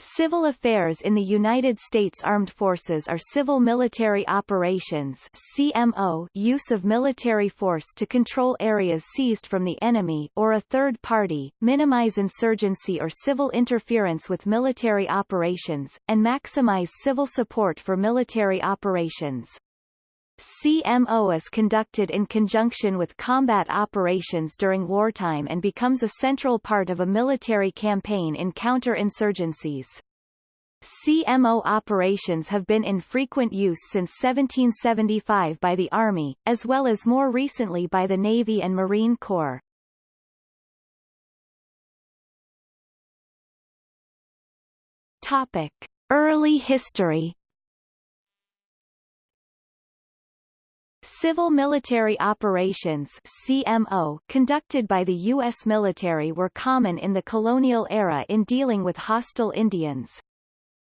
Civil affairs in the United States Armed Forces are civil military operations CMO use of military force to control areas seized from the enemy or a third party, minimize insurgency or civil interference with military operations, and maximize civil support for military operations. CMO is conducted in conjunction with combat operations during wartime and becomes a central part of a military campaign in counter-insurgencies. CMO operations have been in frequent use since 1775 by the Army, as well as more recently by the Navy and Marine Corps. Topic. Early history Civil military operations CMO conducted by the U.S. military were common in the colonial era in dealing with hostile Indians.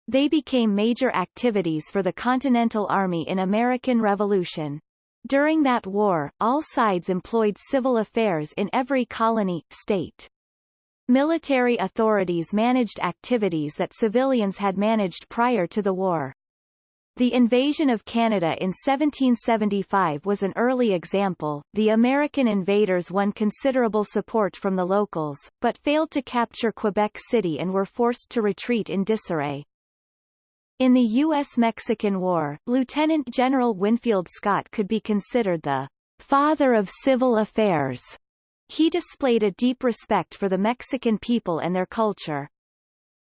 They became major activities for the Continental Army in American Revolution. During that war, all sides employed civil affairs in every colony, state. Military authorities managed activities that civilians had managed prior to the war. The invasion of Canada in 1775 was an early example. The American invaders won considerable support from the locals, but failed to capture Quebec City and were forced to retreat in disarray. In the U.S.-Mexican War, Lieutenant General Winfield Scott could be considered the father of civil affairs. He displayed a deep respect for the Mexican people and their culture.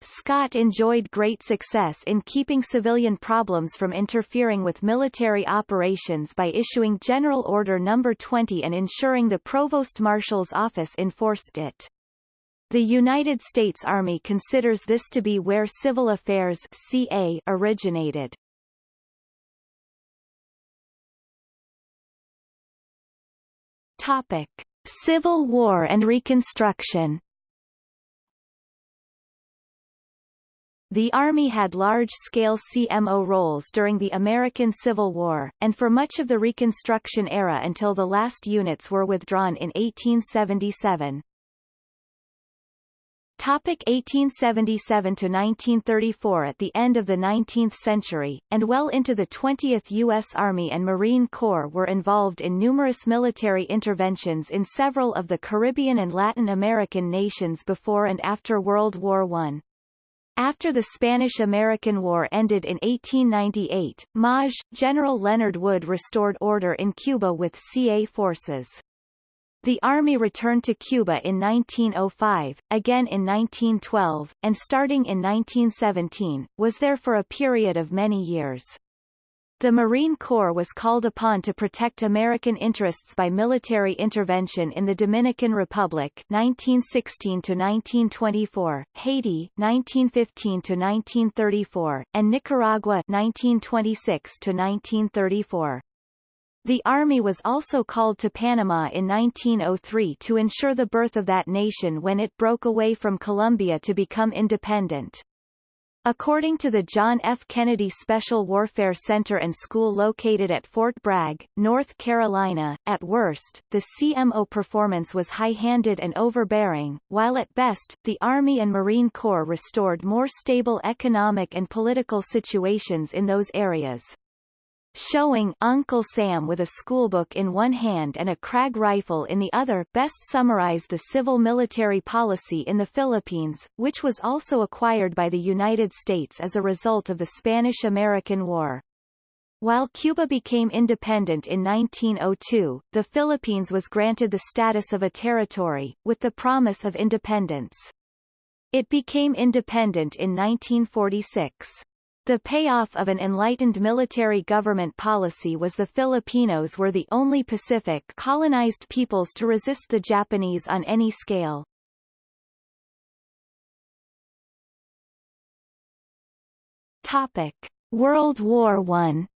Scott enjoyed great success in keeping civilian problems from interfering with military operations by issuing General Order No. 20 and ensuring the Provost Marshal's office enforced it. The United States Army considers this to be where civil affairs CA originated. Topic. Civil War and Reconstruction The Army had large-scale CMO roles during the American Civil War, and for much of the Reconstruction era until the last units were withdrawn in 1877. Topic 1877 to 1934 At the end of the 19th century, and well into the 20th U.S. Army and Marine Corps were involved in numerous military interventions in several of the Caribbean and Latin American nations before and after World War I. After the Spanish-American War ended in 1898, Maj. General Leonard Wood restored order in Cuba with CA forces. The Army returned to Cuba in 1905, again in 1912, and starting in 1917, was there for a period of many years. The Marine Corps was called upon to protect American interests by military intervention in the Dominican Republic 1916 to 1924, Haiti 1915 to 1934, and Nicaragua 1926 to 1934. The Army was also called to Panama in 1903 to ensure the birth of that nation when it broke away from Colombia to become independent. According to the John F. Kennedy Special Warfare Center and School located at Fort Bragg, North Carolina, at worst, the CMO performance was high-handed and overbearing, while at best, the Army and Marine Corps restored more stable economic and political situations in those areas showing Uncle Sam with a schoolbook in one hand and a Krag rifle in the other best summarize the civil-military policy in the Philippines, which was also acquired by the United States as a result of the Spanish-American War. While Cuba became independent in 1902, the Philippines was granted the status of a territory, with the promise of independence. It became independent in 1946. The payoff of an enlightened military government policy was the Filipinos were the only Pacific colonized peoples to resist the Japanese on any scale. Topic: World War I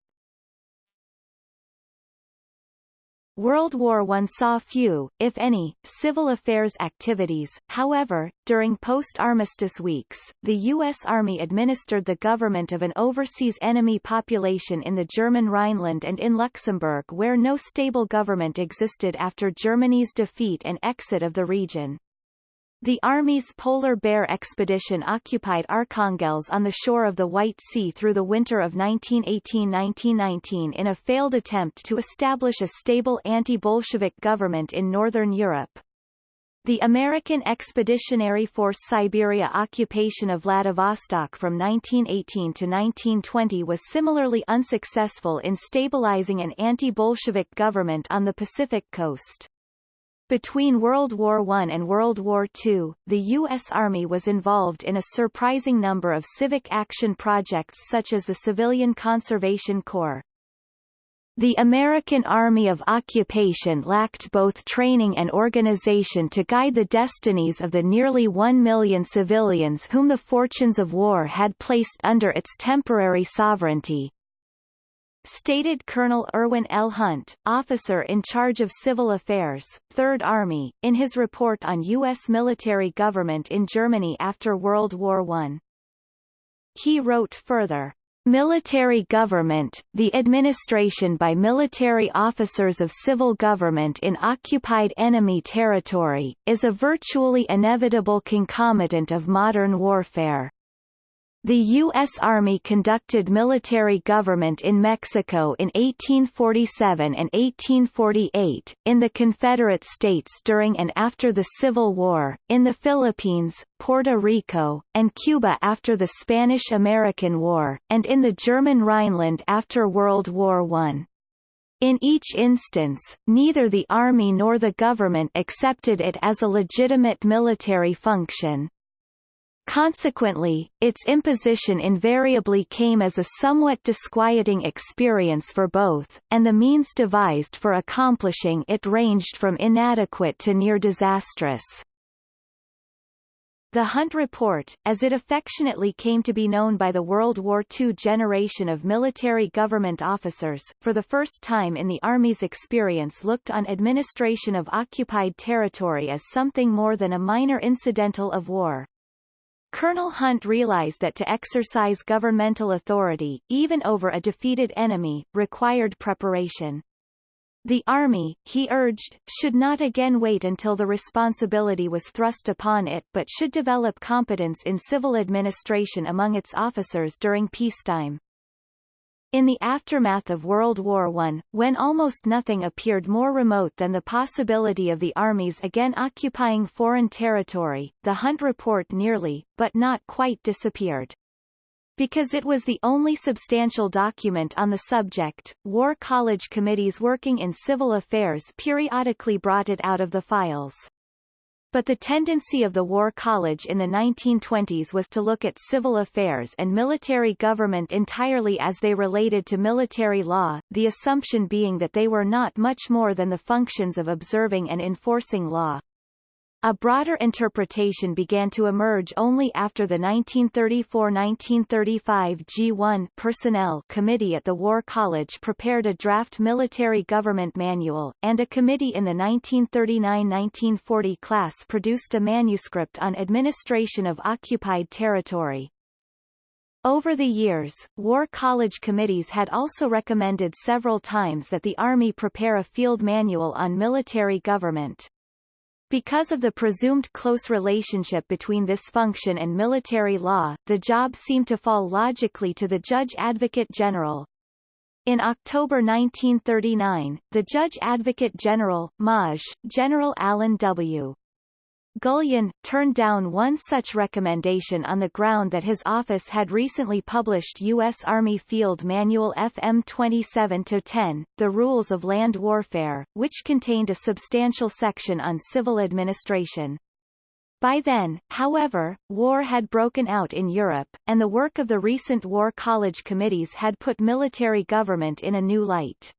World War I saw few, if any, civil affairs activities, however, during post-armistice weeks, the U.S. Army administered the government of an overseas enemy population in the German Rhineland and in Luxembourg where no stable government existed after Germany's defeat and exit of the region. The Army's Polar Bear expedition occupied Arkhangelsk on the shore of the White Sea through the winter of 1918–1919 in a failed attempt to establish a stable anti-Bolshevik government in Northern Europe. The American Expeditionary Force Siberia occupation of Vladivostok from 1918 to 1920 was similarly unsuccessful in stabilizing an anti-Bolshevik government on the Pacific coast. Between World War I and World War II, the U.S. Army was involved in a surprising number of civic action projects such as the Civilian Conservation Corps. The American Army of Occupation lacked both training and organization to guide the destinies of the nearly one million civilians whom the fortunes of war had placed under its temporary sovereignty, stated Colonel Irwin L. Hunt, officer in charge of civil affairs, 3rd Army, in his report on U.S. military government in Germany after World War I. He wrote further, Military government, the administration by military officers of civil government in occupied enemy territory, is a virtually inevitable concomitant of modern warfare. The U.S. Army conducted military government in Mexico in 1847 and 1848, in the Confederate States during and after the Civil War, in the Philippines, Puerto Rico, and Cuba after the Spanish–American War, and in the German Rhineland after World War I. In each instance, neither the Army nor the government accepted it as a legitimate military function. Consequently, its imposition invariably came as a somewhat disquieting experience for both, and the means devised for accomplishing it ranged from inadequate to near disastrous. The Hunt Report, as it affectionately came to be known by the World War II generation of military government officers, for the first time in the Army's experience looked on administration of occupied territory as something more than a minor incidental of war. Colonel Hunt realized that to exercise governmental authority, even over a defeated enemy, required preparation. The Army, he urged, should not again wait until the responsibility was thrust upon it but should develop competence in civil administration among its officers during peacetime. In the aftermath of World War I, when almost nothing appeared more remote than the possibility of the armies again occupying foreign territory, the Hunt Report nearly, but not quite disappeared. Because it was the only substantial document on the subject, War College committees working in civil affairs periodically brought it out of the files. But the tendency of the War College in the 1920s was to look at civil affairs and military government entirely as they related to military law, the assumption being that they were not much more than the functions of observing and enforcing law. A broader interpretation began to emerge only after the 1934–1935 G1 Personnel Committee at the War College prepared a draft military government manual, and a committee in the 1939–1940 class produced a manuscript on administration of occupied territory. Over the years, War College committees had also recommended several times that the Army prepare a field manual on military government. Because of the presumed close relationship between this function and military law, the job seemed to fall logically to the Judge Advocate General. In October 1939, the Judge Advocate General, Maj. General Allen W. Gullion, turned down one such recommendation on the ground that his office had recently published U.S. Army Field Manual FM 27-10, The Rules of Land Warfare, which contained a substantial section on civil administration. By then, however, war had broken out in Europe, and the work of the recent War College committees had put military government in a new light.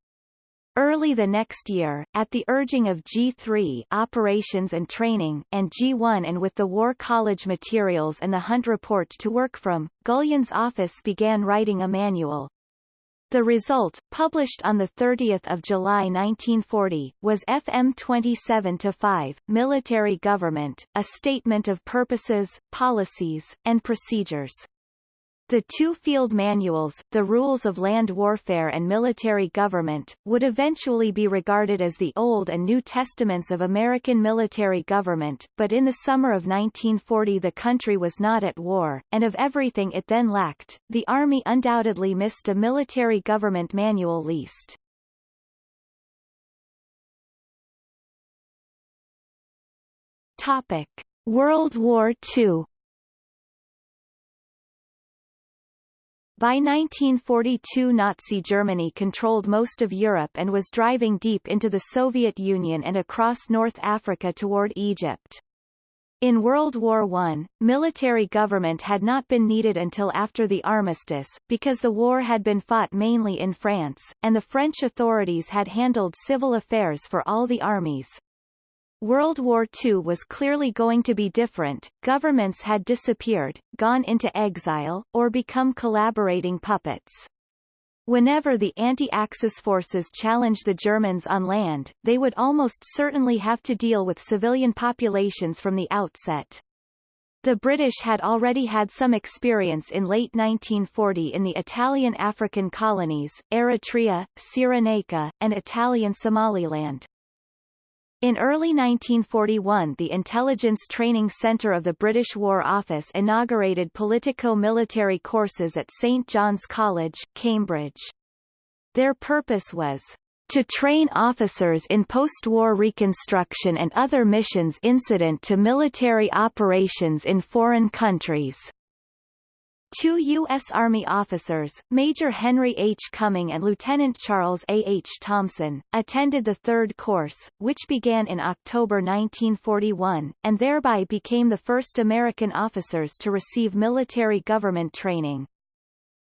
Early the next year, at the urging of G3 Operations and Training and G1 and with the War College materials and the Hunt Report to work from, Gullion's office began writing a manual. The result, published on 30 July 1940, was FM 27-5, Military Government, a statement of purposes, policies, and procedures. The two field manuals, the rules of land warfare and military government, would eventually be regarded as the Old and New Testaments of American military government, but in the summer of 1940 the country was not at war, and of everything it then lacked, the Army undoubtedly missed a military government manual least. Topic. World War II By 1942 Nazi Germany controlled most of Europe and was driving deep into the Soviet Union and across North Africa toward Egypt. In World War I, military government had not been needed until after the armistice, because the war had been fought mainly in France, and the French authorities had handled civil affairs for all the armies. World War II was clearly going to be different, governments had disappeared, gone into exile, or become collaborating puppets. Whenever the anti-Axis forces challenged the Germans on land, they would almost certainly have to deal with civilian populations from the outset. The British had already had some experience in late 1940 in the Italian African colonies, Eritrea, Cyrenaica, and Italian Somaliland. In early 1941 the Intelligence Training Centre of the British War Office inaugurated politico-military courses at St John's College, Cambridge. Their purpose was to train officers in post-war reconstruction and other missions incident to military operations in foreign countries. Two U.S. Army officers, Major Henry H. Cumming and Lieutenant Charles A. H. Thompson, attended the third course, which began in October 1941, and thereby became the first American officers to receive military government training.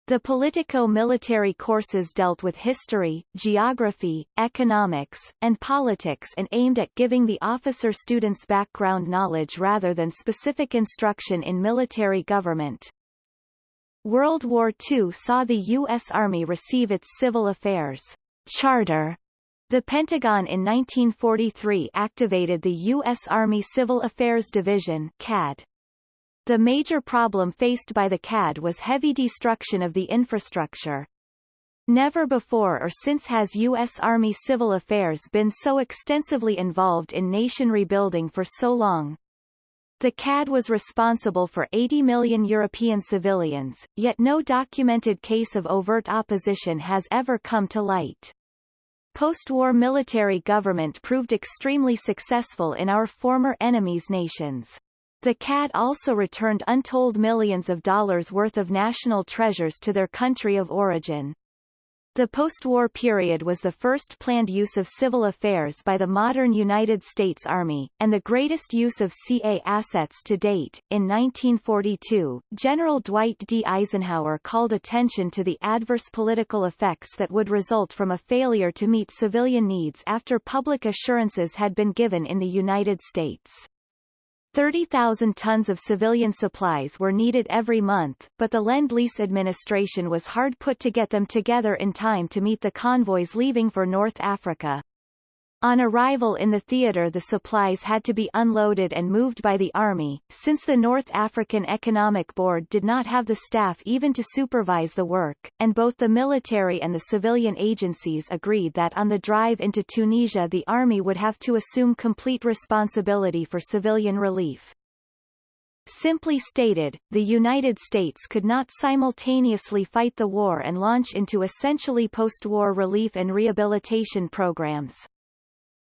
The politico-military courses dealt with history, geography, economics, and politics and aimed at giving the officer students background knowledge rather than specific instruction in military government. World War II saw the U.S. Army receive its Civil Affairs Charter. The Pentagon in 1943 activated the U.S. Army Civil Affairs Division CAD. The major problem faced by the CAD was heavy destruction of the infrastructure. Never before or since has U.S. Army Civil Affairs been so extensively involved in nation rebuilding for so long. The CAD was responsible for 80 million European civilians, yet no documented case of overt opposition has ever come to light. Post-war military government proved extremely successful in our former enemies' nations. The CAD also returned untold millions of dollars worth of national treasures to their country of origin. The post-war period was the first planned use of civil affairs by the modern United States Army, and the greatest use of CA assets to date. In 1942, General Dwight D. Eisenhower called attention to the adverse political effects that would result from a failure to meet civilian needs after public assurances had been given in the United States. 30,000 tons of civilian supplies were needed every month, but the Lend-Lease administration was hard put to get them together in time to meet the convoys leaving for North Africa. On arrival in the theater the supplies had to be unloaded and moved by the Army, since the North African Economic Board did not have the staff even to supervise the work, and both the military and the civilian agencies agreed that on the drive into Tunisia the Army would have to assume complete responsibility for civilian relief. Simply stated, the United States could not simultaneously fight the war and launch into essentially post-war relief and rehabilitation programs.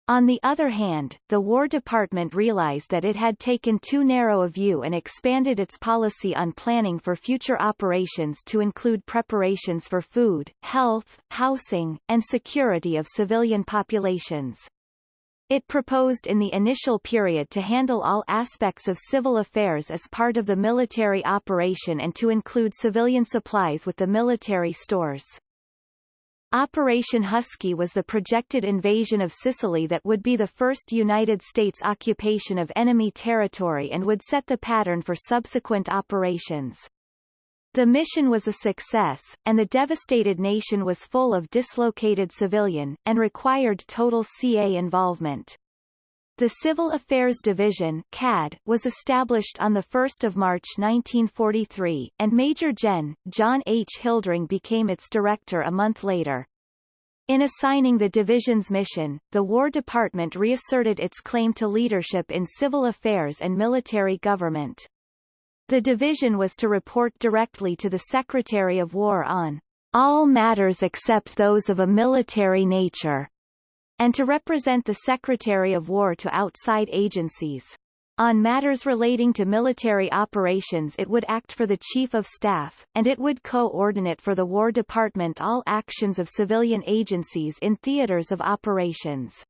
On the other hand, the War Department realized that it had taken too narrow a view and expanded its policy on planning for future operations to include preparations for food, health, housing, and security of civilian populations. It proposed in the initial period to handle all aspects of civil affairs as part of the military operation and to include civilian supplies with the military stores. Operation Husky was the projected invasion of Sicily that would be the first United States occupation of enemy territory and would set the pattern for subsequent operations. The mission was a success, and the devastated nation was full of dislocated civilian, and required total CA involvement. The Civil Affairs Division CAD was established on 1 March 1943, and Major Gen. John H. Hilldring became its director a month later. In assigning the division's mission, the War Department reasserted its claim to leadership in civil affairs and military government. The division was to report directly to the Secretary of War on all matters except those of a military nature and to represent the Secretary of War to outside agencies. On matters relating to military operations it would act for the Chief of Staff, and it would coordinate for the War Department all actions of civilian agencies in theaters of operations.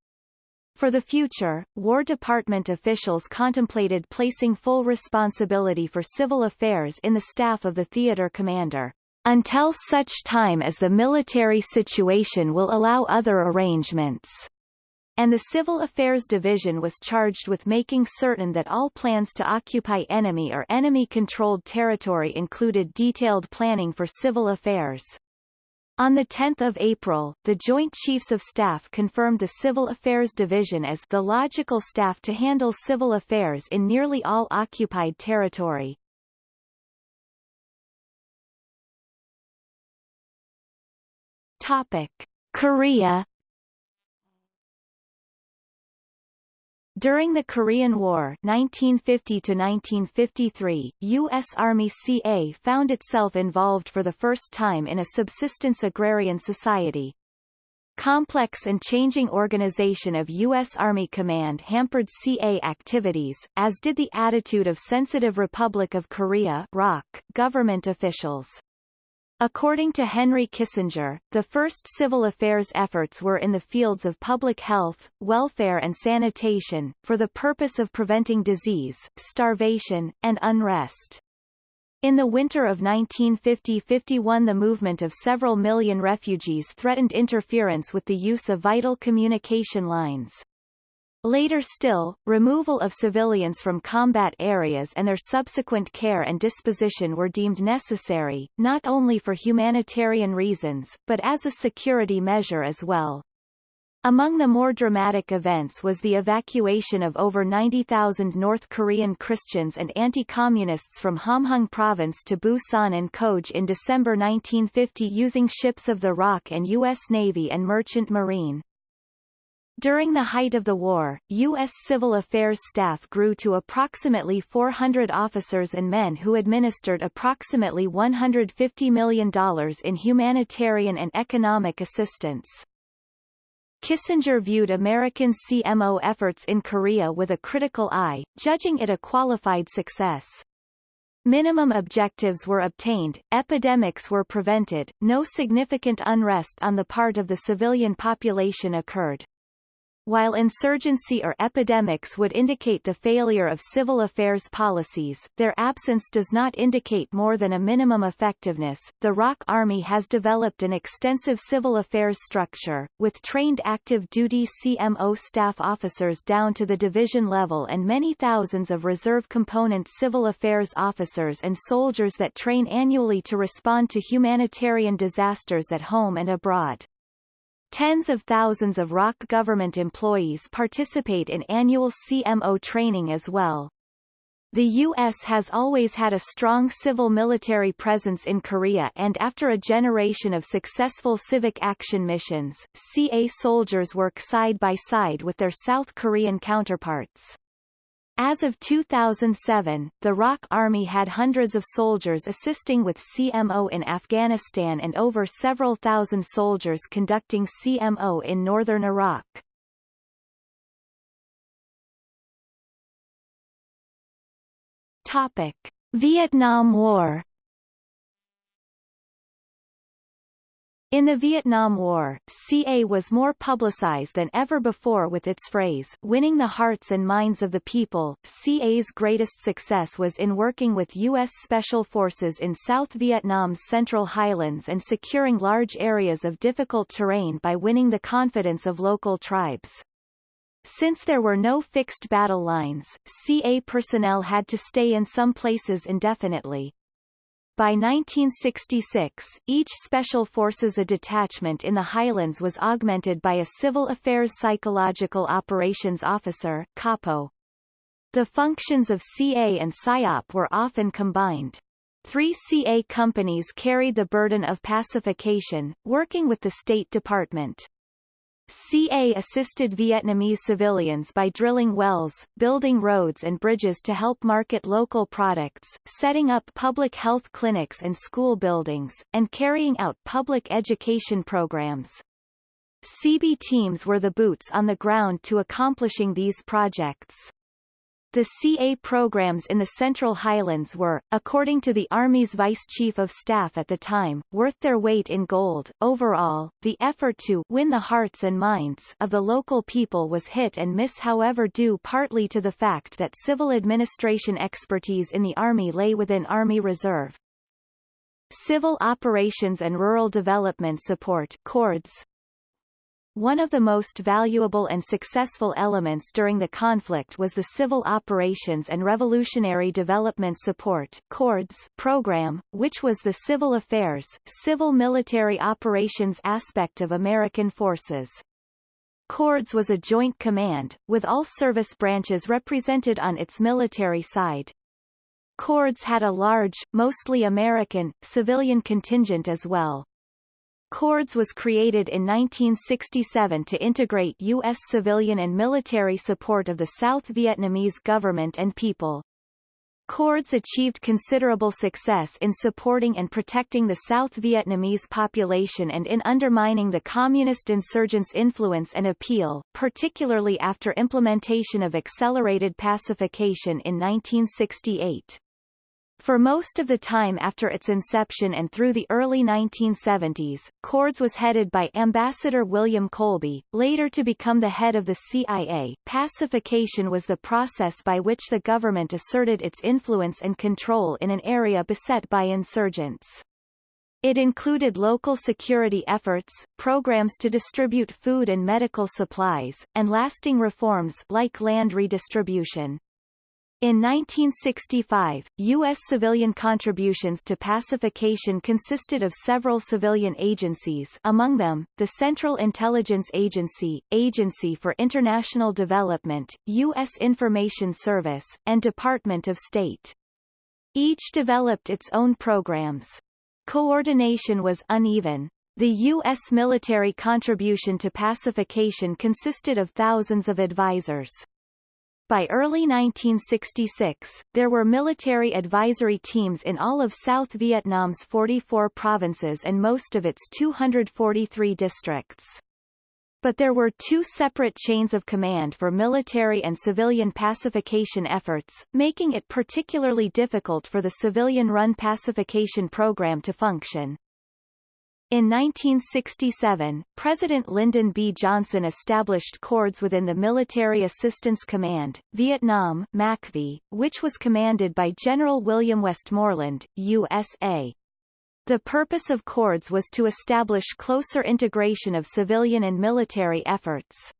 For the future, War Department officials contemplated placing full responsibility for civil affairs in the staff of the theater commander until such time as the military situation will allow other arrangements. And the Civil Affairs Division was charged with making certain that all plans to occupy enemy or enemy-controlled territory included detailed planning for civil affairs. On 10 April, the Joint Chiefs of Staff confirmed the Civil Affairs Division as the logical staff to handle civil affairs in nearly all occupied territory. Topic: Korea During the Korean War 1950 1953, U.S. Army CA found itself involved for the first time in a subsistence agrarian society. Complex and changing organization of U.S. Army Command hampered CA activities, as did the attitude of sensitive Republic of Korea government officials. According to Henry Kissinger, the first civil affairs efforts were in the fields of public health, welfare and sanitation, for the purpose of preventing disease, starvation, and unrest. In the winter of 1950–51 the movement of several million refugees threatened interference with the use of vital communication lines. Later still, removal of civilians from combat areas and their subsequent care and disposition were deemed necessary, not only for humanitarian reasons, but as a security measure as well. Among the more dramatic events was the evacuation of over 90,000 North Korean Christians and anti-communists from Hamhung province to Busan and Koj in December 1950 using ships of the ROK and U.S. Navy and Merchant Marine. During the height of the war, U.S. Civil Affairs staff grew to approximately 400 officers and men who administered approximately $150 million in humanitarian and economic assistance. Kissinger viewed American CMO efforts in Korea with a critical eye, judging it a qualified success. Minimum objectives were obtained, epidemics were prevented, no significant unrest on the part of the civilian population occurred. While insurgency or epidemics would indicate the failure of civil affairs policies, their absence does not indicate more than a minimum effectiveness. The ROK Army has developed an extensive civil affairs structure, with trained active duty CMO staff officers down to the division level and many thousands of reserve component civil affairs officers and soldiers that train annually to respond to humanitarian disasters at home and abroad. Tens of thousands of ROK government employees participate in annual CMO training as well. The U.S. has always had a strong civil-military presence in Korea and after a generation of successful civic action missions, CA soldiers work side by side with their South Korean counterparts. As of 2007, the ROK Army had hundreds of soldiers assisting with CMO in Afghanistan and over several thousand soldiers conducting CMO in northern Iraq. Topic. Vietnam War In the Vietnam War, CA was more publicized than ever before with its phrase, winning the hearts and minds of the people. CA's greatest success was in working with U.S. Special Forces in South Vietnam's Central Highlands and securing large areas of difficult terrain by winning the confidence of local tribes. Since there were no fixed battle lines, CA personnel had to stay in some places indefinitely. By 1966, each Special Forces a detachment in the Highlands was augmented by a Civil Affairs Psychological Operations Officer CAPO. The functions of CA and PSYOP were often combined. Three CA companies carried the burden of pacification, working with the State Department. CA assisted Vietnamese civilians by drilling wells, building roads and bridges to help market local products, setting up public health clinics and school buildings, and carrying out public education programs. CB teams were the boots on the ground to accomplishing these projects. The CA programs in the Central Highlands were, according to the Army's Vice Chief of Staff at the time, worth their weight in gold. Overall, the effort to win the hearts and minds of the local people was hit and miss however due partly to the fact that civil administration expertise in the Army lay within Army Reserve. Civil Operations and Rural Development Support CORDS, one of the most valuable and successful elements during the conflict was the Civil Operations and Revolutionary Development Support CORDS program, which was the civil affairs, civil military operations aspect of American forces. CORDS was a joint command, with all service branches represented on its military side. CORDS had a large, mostly American, civilian contingent as well. CORDS was created in 1967 to integrate U.S. civilian and military support of the South Vietnamese government and people. CORDS achieved considerable success in supporting and protecting the South Vietnamese population and in undermining the communist insurgents' influence and appeal, particularly after implementation of accelerated pacification in 1968. For most of the time after its inception and through the early 1970s, CORDS was headed by Ambassador William Colby, later to become the head of the CIA. Pacification was the process by which the government asserted its influence and control in an area beset by insurgents. It included local security efforts, programs to distribute food and medical supplies, and lasting reforms like land redistribution. In 1965, U.S. civilian contributions to pacification consisted of several civilian agencies among them, the Central Intelligence Agency, Agency for International Development, U.S. Information Service, and Department of State. Each developed its own programs. Coordination was uneven. The U.S. military contribution to pacification consisted of thousands of advisors. By early 1966, there were military advisory teams in all of South Vietnam's 44 provinces and most of its 243 districts. But there were two separate chains of command for military and civilian pacification efforts, making it particularly difficult for the civilian-run pacification program to function. In 1967, President Lyndon B. Johnson established CORDS within the Military Assistance Command, Vietnam MACV, which was commanded by General William Westmoreland, USA. The purpose of CORDS was to establish closer integration of civilian and military efforts.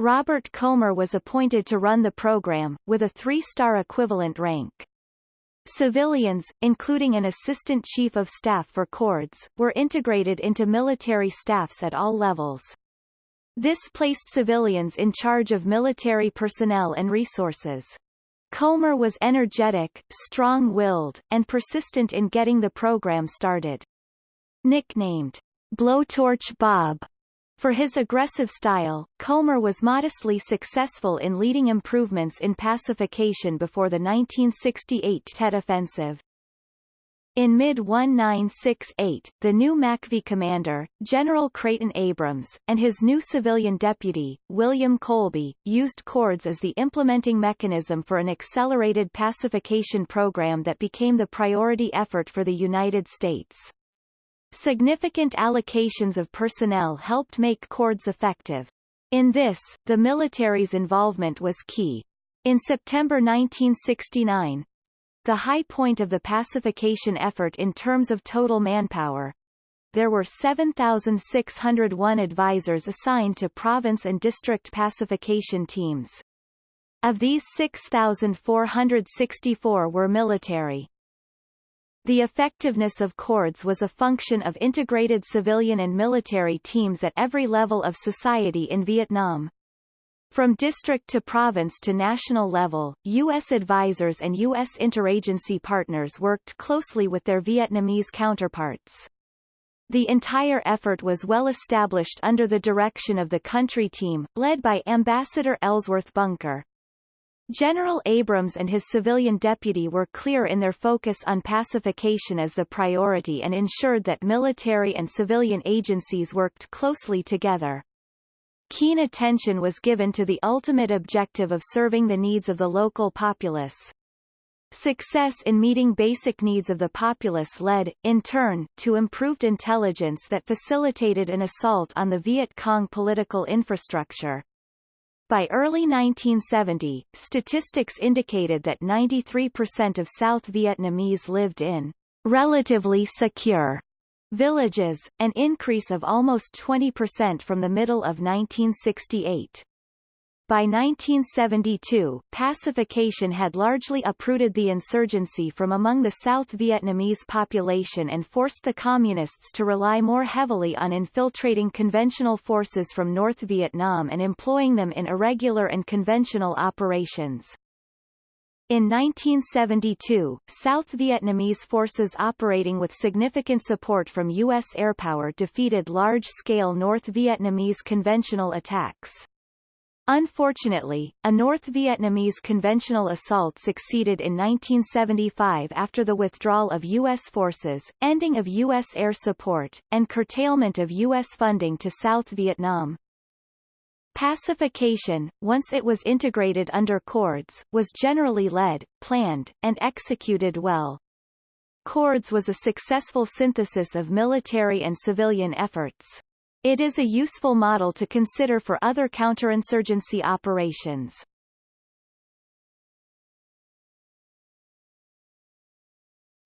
Robert Komer was appointed to run the program, with a three-star equivalent rank. Civilians, including an assistant chief of staff for CORDS, were integrated into military staffs at all levels. This placed civilians in charge of military personnel and resources. Komer was energetic, strong-willed, and persistent in getting the program started. Nicknamed Blowtorch Bob for his aggressive style, Komer was modestly successful in leading improvements in pacification before the 1968 Tet Offensive. In mid-1968, the new MACV commander, General Creighton Abrams, and his new civilian deputy, William Colby, used CORDS as the implementing mechanism for an accelerated pacification program that became the priority effort for the United States. Significant allocations of personnel helped make CORDS effective. In this, the military's involvement was key. In September 1969, the high point of the pacification effort in terms of total manpower, there were 7,601 advisors assigned to province and district pacification teams. Of these 6,464 were military. The effectiveness of corps was a function of integrated civilian and military teams at every level of society in Vietnam. From district to province to national level, U.S. advisors and U.S. interagency partners worked closely with their Vietnamese counterparts. The entire effort was well established under the direction of the country team, led by Ambassador Ellsworth Bunker. General Abrams and his civilian deputy were clear in their focus on pacification as the priority and ensured that military and civilian agencies worked closely together. Keen attention was given to the ultimate objective of serving the needs of the local populace. Success in meeting basic needs of the populace led, in turn, to improved intelligence that facilitated an assault on the Viet Cong political infrastructure. By early 1970, statistics indicated that 93% of South Vietnamese lived in relatively secure villages, an increase of almost 20% from the middle of 1968. By 1972, pacification had largely uprooted the insurgency from among the South Vietnamese population and forced the Communists to rely more heavily on infiltrating conventional forces from North Vietnam and employing them in irregular and conventional operations. In 1972, South Vietnamese forces operating with significant support from U.S. airpower defeated large-scale North Vietnamese conventional attacks. Unfortunately, a North Vietnamese conventional assault succeeded in 1975 after the withdrawal of U.S. forces, ending of U.S. air support, and curtailment of U.S. funding to South Vietnam. Pacification, once it was integrated under cords, was generally led, planned, and executed well. Cords was a successful synthesis of military and civilian efforts. It is a useful model to consider for other counterinsurgency operations.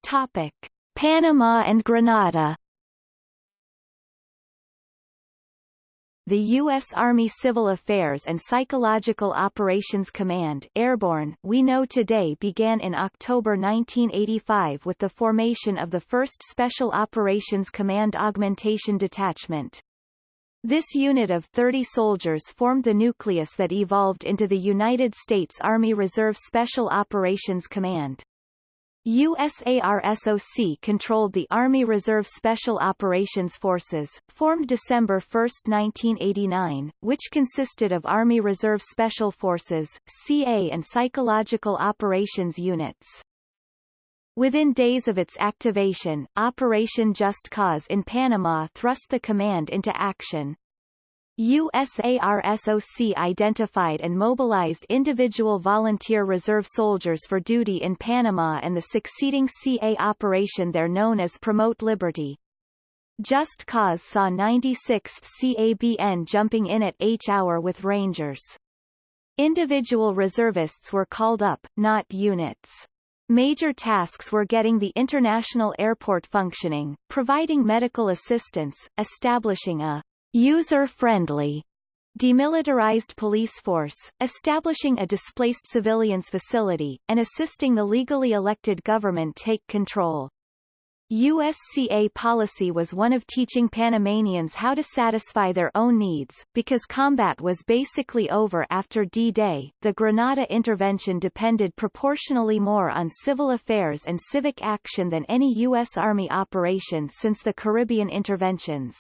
Topic. Panama and Grenada The U.S. Army Civil Affairs and Psychological Operations Command Airborne we know today began in October 1985 with the formation of the 1st Special Operations Command Augmentation Detachment. This unit of 30 soldiers formed the nucleus that evolved into the United States Army Reserve Special Operations Command. USARSOC controlled the Army Reserve Special Operations Forces, formed December 1, 1989, which consisted of Army Reserve Special Forces, CA and Psychological Operations Units. Within days of its activation, Operation Just Cause in Panama thrust the command into action. USARSOC identified and mobilized individual volunteer reserve soldiers for duty in Panama and the succeeding CA operation there known as Promote Liberty. Just Cause saw 96th CABN jumping in at H-hour with Rangers. Individual reservists were called up, not units. Major tasks were getting the international airport functioning, providing medical assistance, establishing a user-friendly demilitarized police force, establishing a displaced civilians facility, and assisting the legally elected government take control. USCA policy was one of teaching Panamanians how to satisfy their own needs, because combat was basically over after D-Day. The Grenada intervention depended proportionally more on civil affairs and civic action than any U.S. Army operation since the Caribbean interventions.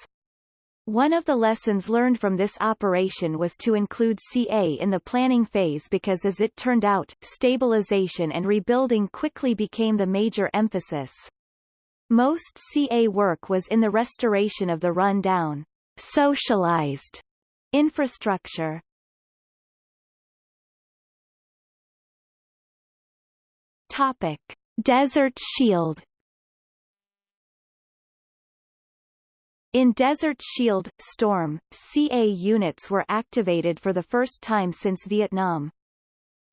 One of the lessons learned from this operation was to include CA in the planning phase because as it turned out, stabilization and rebuilding quickly became the major emphasis. Most CA work was in the restoration of the run-down, socialized infrastructure. Topic. Desert Shield In Desert Shield, Storm, CA units were activated for the first time since Vietnam.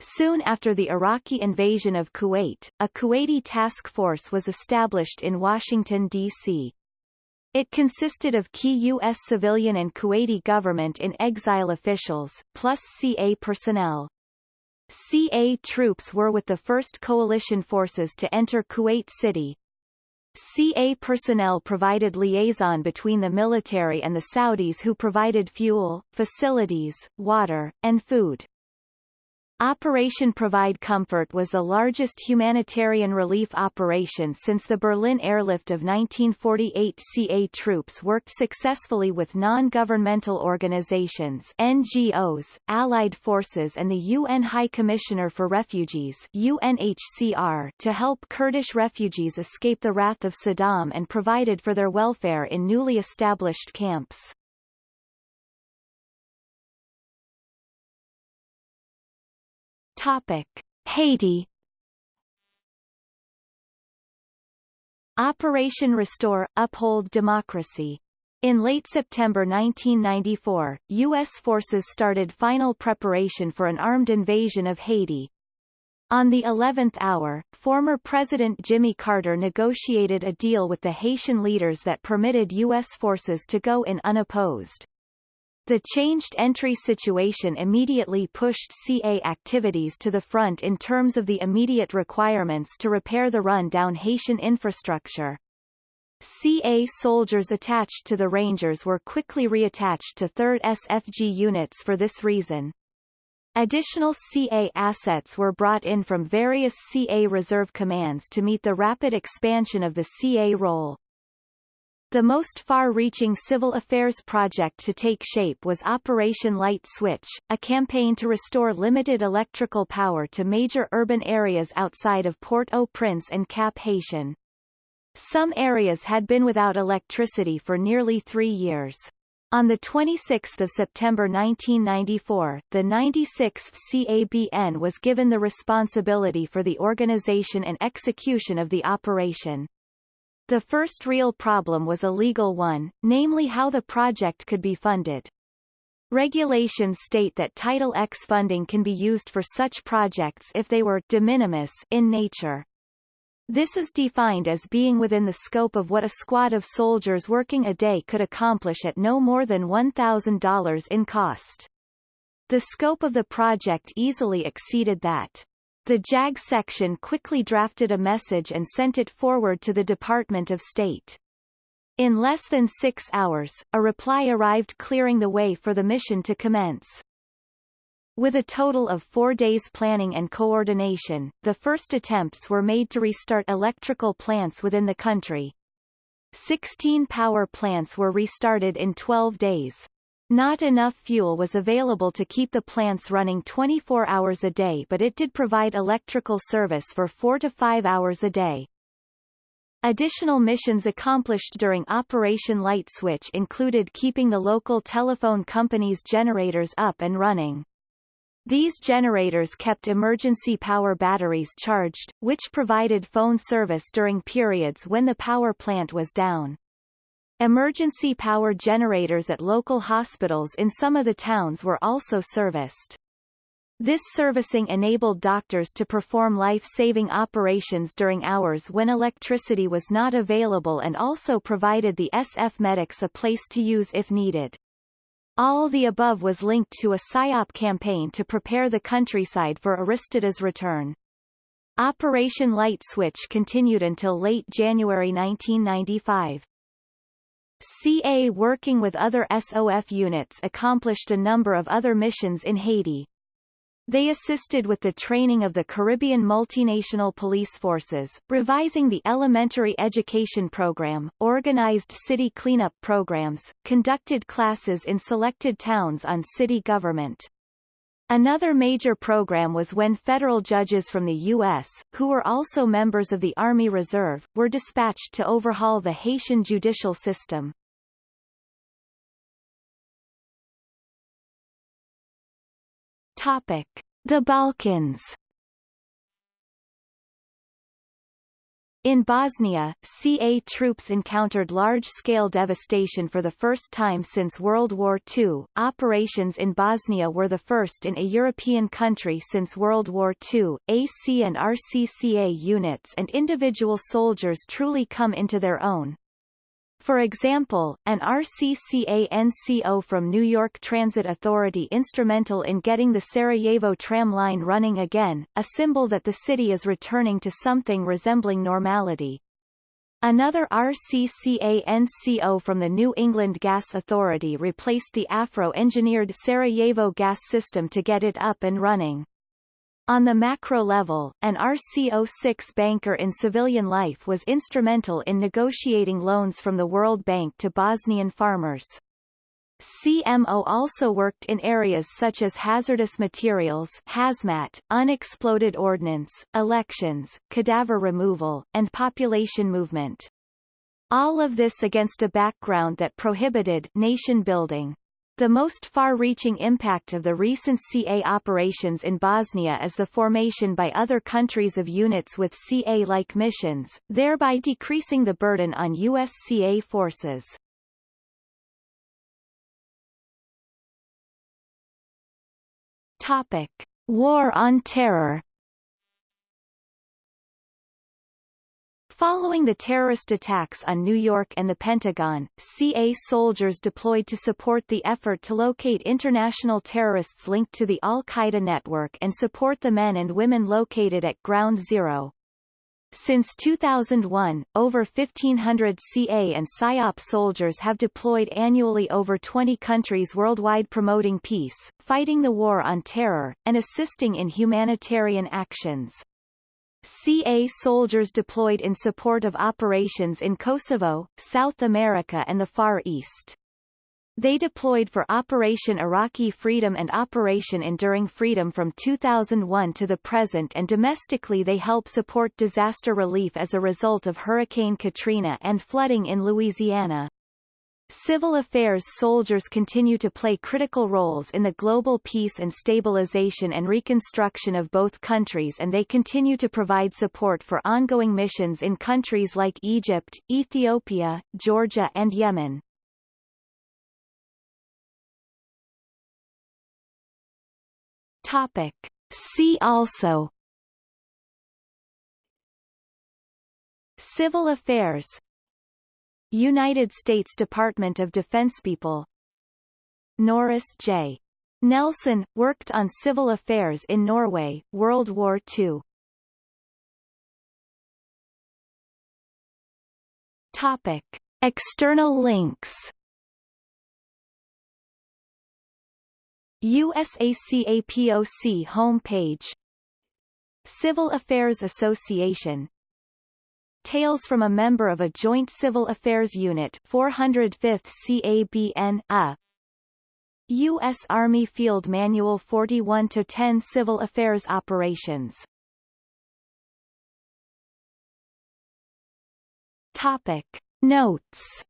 Soon after the Iraqi invasion of Kuwait, a Kuwaiti task force was established in Washington, D.C. It consisted of key U.S. civilian and Kuwaiti government in exile officials, plus CA personnel. CA troops were with the first coalition forces to enter Kuwait City. CA personnel provided liaison between the military and the Saudis who provided fuel, facilities, water, and food. Operation Provide Comfort was the largest humanitarian relief operation since the Berlin airlift of 1948 CA troops worked successfully with non-governmental organizations NGOs, Allied forces and the UN High Commissioner for Refugees UNHCR to help Kurdish refugees escape the wrath of Saddam and provided for their welfare in newly established camps. Topic: Haiti Operation Restore – Uphold Democracy in late September 1994, U.S. forces started final preparation for an armed invasion of Haiti. On the 11th hour, former President Jimmy Carter negotiated a deal with the Haitian leaders that permitted U.S. forces to go in unopposed. The changed entry situation immediately pushed CA activities to the front in terms of the immediate requirements to repair the run-down Haitian infrastructure. CA soldiers attached to the Rangers were quickly reattached to 3rd SFG units for this reason. Additional CA assets were brought in from various CA reserve commands to meet the rapid expansion of the CA role. The most far-reaching civil affairs project to take shape was Operation Light Switch, a campaign to restore limited electrical power to major urban areas outside of Port-au-Prince and Cap-Haïtien. Some areas had been without electricity for nearly three years. On 26 September 1994, the 96th CABN was given the responsibility for the organization and execution of the operation. The first real problem was a legal one, namely how the project could be funded. Regulations state that Title X funding can be used for such projects if they were de minimis in nature. This is defined as being within the scope of what a squad of soldiers working a day could accomplish at no more than $1,000 in cost. The scope of the project easily exceeded that. The JAG section quickly drafted a message and sent it forward to the Department of State. In less than six hours, a reply arrived clearing the way for the mission to commence. With a total of four days planning and coordination, the first attempts were made to restart electrical plants within the country. Sixteen power plants were restarted in 12 days. Not enough fuel was available to keep the plants running 24 hours a day but it did provide electrical service for 4 to 5 hours a day. Additional missions accomplished during Operation Light Switch included keeping the local telephone company's generators up and running. These generators kept emergency power batteries charged, which provided phone service during periods when the power plant was down. Emergency power generators at local hospitals in some of the towns were also serviced. This servicing enabled doctors to perform life-saving operations during hours when electricity was not available and also provided the SF medics a place to use if needed. All the above was linked to a PSYOP campaign to prepare the countryside for Aristide's return. Operation Light Switch continued until late January 1995. CA working with other SOF units accomplished a number of other missions in Haiti. They assisted with the training of the Caribbean multinational police forces, revising the elementary education program, organized city cleanup programs, conducted classes in selected towns on city government. Another major program was when federal judges from the U.S., who were also members of the Army Reserve, were dispatched to overhaul the Haitian judicial system. Topic. The Balkans In Bosnia, CA troops encountered large-scale devastation for the first time since World War II. Operations in Bosnia were the first in a European country since World War II. AC and RCCA units and individual soldiers truly come into their own. For example, an RCCA NCO from New York Transit Authority instrumental in getting the Sarajevo tram line running again, a symbol that the city is returning to something resembling normality. Another RCCA-NCO from the New England Gas Authority replaced the Afro-engineered Sarajevo gas system to get it up and running. On the macro level, an RCO6 banker in civilian life was instrumental in negotiating loans from the World Bank to Bosnian farmers. CMO also worked in areas such as hazardous materials hazmat, unexploded ordnance, elections, cadaver removal, and population movement. All of this against a background that prohibited nation building. The most far-reaching impact of the recent CA operations in Bosnia is the formation by other countries of units with CA-like missions, thereby decreasing the burden on U.S. CA forces. Topic. War on Terror Following the terrorist attacks on New York and the Pentagon, CA soldiers deployed to support the effort to locate international terrorists linked to the al-Qaeda network and support the men and women located at Ground Zero. Since 2001, over 1,500 CA and PSYOP soldiers have deployed annually over 20 countries worldwide promoting peace, fighting the war on terror, and assisting in humanitarian actions. CA soldiers deployed in support of operations in Kosovo, South America and the Far East. They deployed for Operation Iraqi Freedom and Operation Enduring Freedom from 2001 to the present and domestically they help support disaster relief as a result of Hurricane Katrina and flooding in Louisiana. Civil affairs soldiers continue to play critical roles in the global peace and stabilization and reconstruction of both countries and they continue to provide support for ongoing missions in countries like Egypt, Ethiopia, Georgia and Yemen. Topic. See also Civil affairs United States Department of Defense People Norris J. Nelson, worked on civil affairs in Norway, World War II. Topic. External links USACAPOC homepage Civil Affairs Association Tales from a member of a Joint Civil Affairs Unit 405th CABN A U.S. Army Field Manual 41-10 Civil Affairs Operations Topic. Notes